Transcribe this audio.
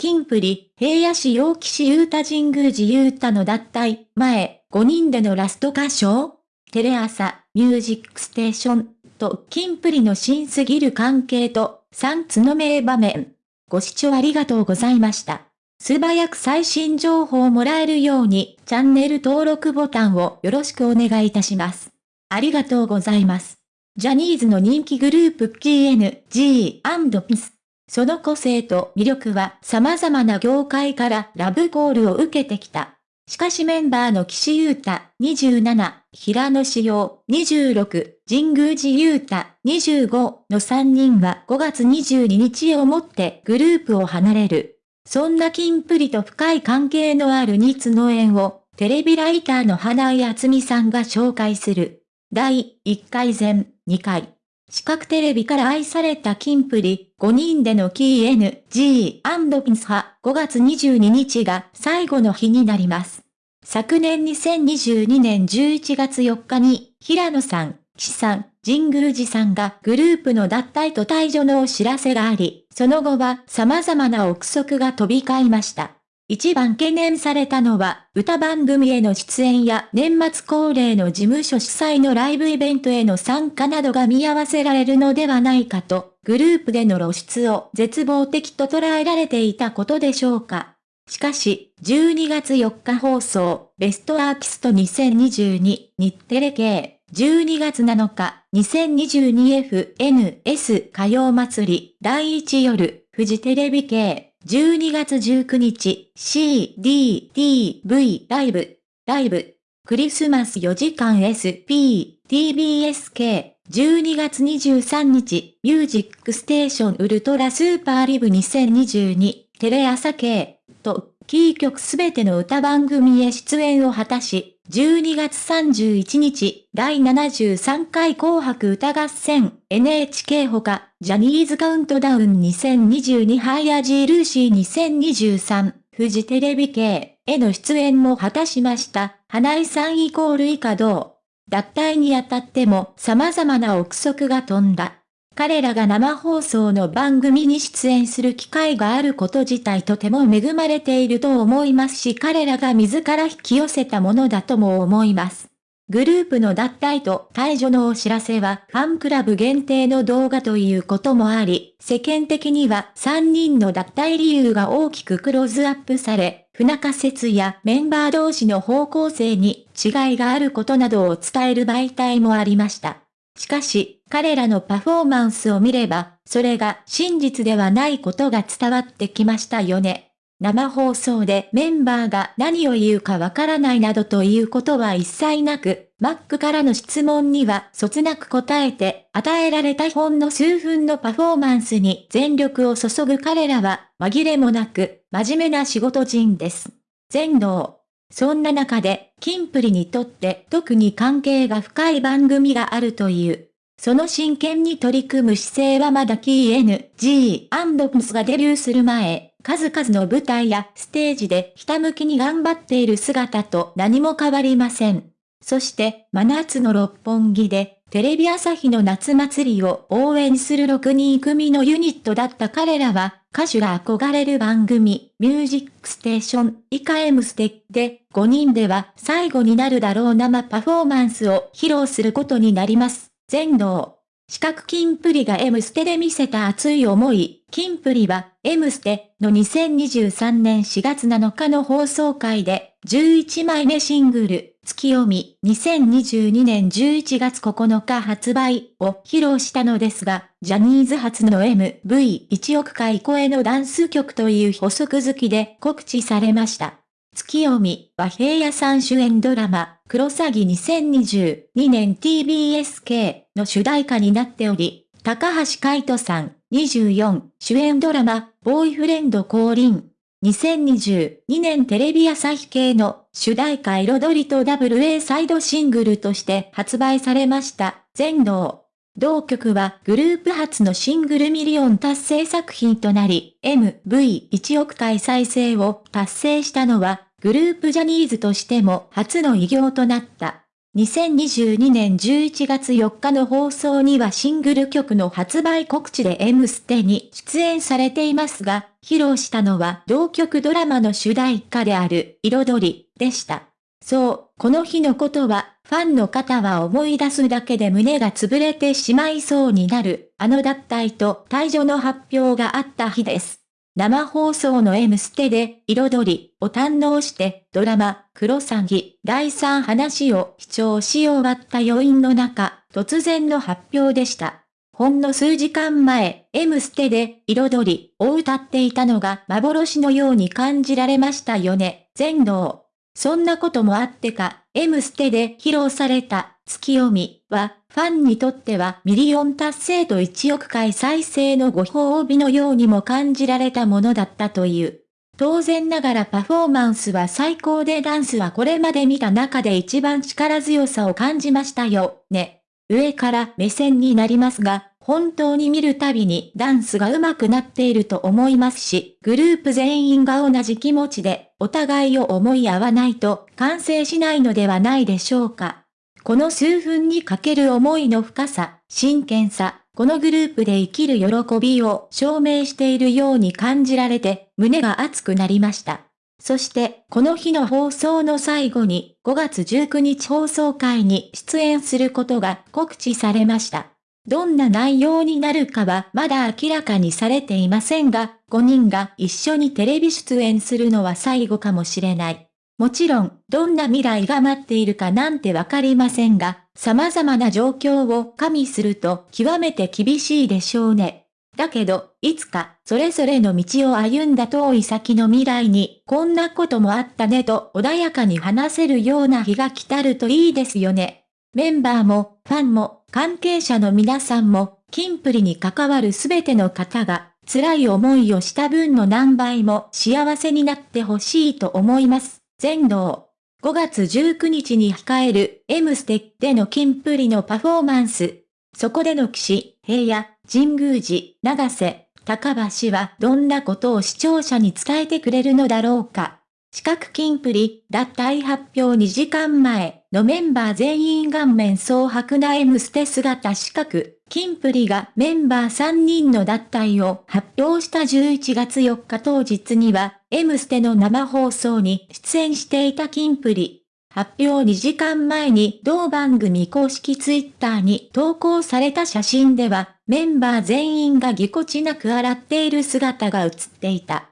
キンプリ、平野市陽騎士優太神宮寺優太の脱退、前、5人でのラスト歌唱テレ朝、ミュージックステーション、と、キンプリの新すぎる関係と、3つの名場面。ご視聴ありがとうございました。素早く最新情報をもらえるように、チャンネル登録ボタンをよろしくお願いいたします。ありがとうございます。ジャニーズの人気グループ GNG&PIS。その個性と魅力は様々な業界からラブコールを受けてきた。しかしメンバーの岸優太27、平野志陽26、神宮寺優太25の3人は5月22日をもってグループを離れる。そんな金プリと深い関係のある二つの縁をテレビライターの花井厚美さんが紹介する。第1回前2回。四角テレビから愛されたキンプリ、5人での KNG& ピンス派5月22日が最後の日になります。昨年2022年11月4日に、平野さん、岸さん、神宮寺さんがグループの脱退と退場のお知らせがあり、その後は様々な憶測が飛び交いました。一番懸念されたのは、歌番組への出演や年末恒例の事務所主催のライブイベントへの参加などが見合わせられるのではないかと、グループでの露出を絶望的と捉えられていたことでしょうか。しかし、12月4日放送、ベストアーティスト2022、日テレ系、12月7日、2022FNS 歌謡祭り、第1夜、フジテレビ系、12月19日、CDTV ライブ、ライブ、クリスマス4時間 SP、TBSK、12月23日、ミュージックステーションウルトラスーパーライブ2022、テレ朝系、と、キー局すべての歌番組へ出演を果たし、12月31日、第73回紅白歌合戦、NHK ほか、ジャニーズカウントダウン2022ハイアジールーシー2023、フジテレビ系への出演も果たしました。花井さんイコール以下同。脱退にあたっても様々な憶測が飛んだ。彼らが生放送の番組に出演する機会があること自体とても恵まれていると思いますし彼らが自ら引き寄せたものだとも思います。グループの脱退と退場のお知らせはファンクラブ限定の動画ということもあり、世間的には3人の脱退理由が大きくクローズアップされ、不仲説やメンバー同士の方向性に違いがあることなどを伝える媒体もありました。しかし、彼らのパフォーマンスを見れば、それが真実ではないことが伝わってきましたよね。生放送でメンバーが何を言うかわからないなどということは一切なく、マックからの質問にはそつなく答えて、与えられたほんの数分のパフォーマンスに全力を注ぐ彼らは、紛れもなく、真面目な仕事人です。全能。そんな中で、キンプリにとって特に関係が深い番組があるという。その真剣に取り組む姿勢はまだ KNG&PS がデビューする前、数々の舞台やステージでひたむきに頑張っている姿と何も変わりません。そして、真夏の六本木で、テレビ朝日の夏祭りを応援する6人組のユニットだった彼らは、歌手が憧れる番組、ミュージックステーション、以下 M ステで、5人では最後になるだろう生パフォーマンスを披露することになります。全能。四角金プリが M ステで見せた熱い思い、金プリは M ステの2023年4月7日の放送回で11枚目シングル、月読み2022年11月9日発売を披露したのですが、ジャニーズ初の MV1 億回超えのダンス曲という補足好きで告知されました。月読みは平野さん主演ドラマ、クロサギ2022年 TBSK の主題歌になっており、高橋海人さん24主演ドラマ、ボーイフレンド降臨。2022年テレビ朝日系の主題歌彩りと WA サイドシングルとして発売されました。全能。同曲はグループ初のシングルミリオン達成作品となり、MV1 億回再生を達成したのは、グループジャニーズとしても初の偉業となった。2022年11月4日の放送にはシングル曲の発売告知で M ステに出演されていますが、披露したのは同曲ドラマの主題歌である彩りでした。そう、この日のことは、ファンの方は思い出すだけで胸が潰れてしまいそうになる、あの脱退と退場の発表があった日です。生放送の M ステで、彩りを堪能して、ドラマ、クロサギ、第3話を視聴し終わった余韻の中、突然の発表でした。ほんの数時間前、M ステで、彩りを歌っていたのが幻のように感じられましたよね、全能。そんなこともあってか、M ステで披露されたツキヨミは、ファンにとってはミリオン達成と1億回再生のご褒美のようにも感じられたものだったという。当然ながらパフォーマンスは最高でダンスはこれまで見た中で一番力強さを感じましたよ、ね。上から目線になりますが、本当に見るたびにダンスが上手くなっていると思いますし、グループ全員が同じ気持ちで、お互いを思い合わないと完成しないのではないでしょうか。この数分にかける思いの深さ、真剣さ、このグループで生きる喜びを証明しているように感じられて、胸が熱くなりました。そして、この日の放送の最後に、5月19日放送会に出演することが告知されました。どんな内容になるかはまだ明らかにされていませんが、5人が一緒にテレビ出演するのは最後かもしれない。もちろん、どんな未来が待っているかなんてわかりませんが、様々な状況を加味すると極めて厳しいでしょうね。だけど、いつか、それぞれの道を歩んだ遠い先の未来に、こんなこともあったねと穏やかに話せるような日が来たるといいですよね。メンバーも、ファンも、関係者の皆さんも、キンプリに関わるすべての方が、辛い思いをした分の何倍も幸せになってほしいと思います。全道。5月19日に控える M ステッでのキンプリのパフォーマンス。そこでの騎士、平野、神宮寺、長瀬、高橋はどんなことを視聴者に伝えてくれるのだろうか。四角金プリ、脱退発表2時間前のメンバー全員顔面蒼白な M ステ姿四角、金プリがメンバー3人の脱退を発表した11月4日当日には、M ステの生放送に出演していた金プリ。発表2時間前に同番組公式ツイッターに投稿された写真では、メンバー全員がぎこちなく洗っている姿が写っていた。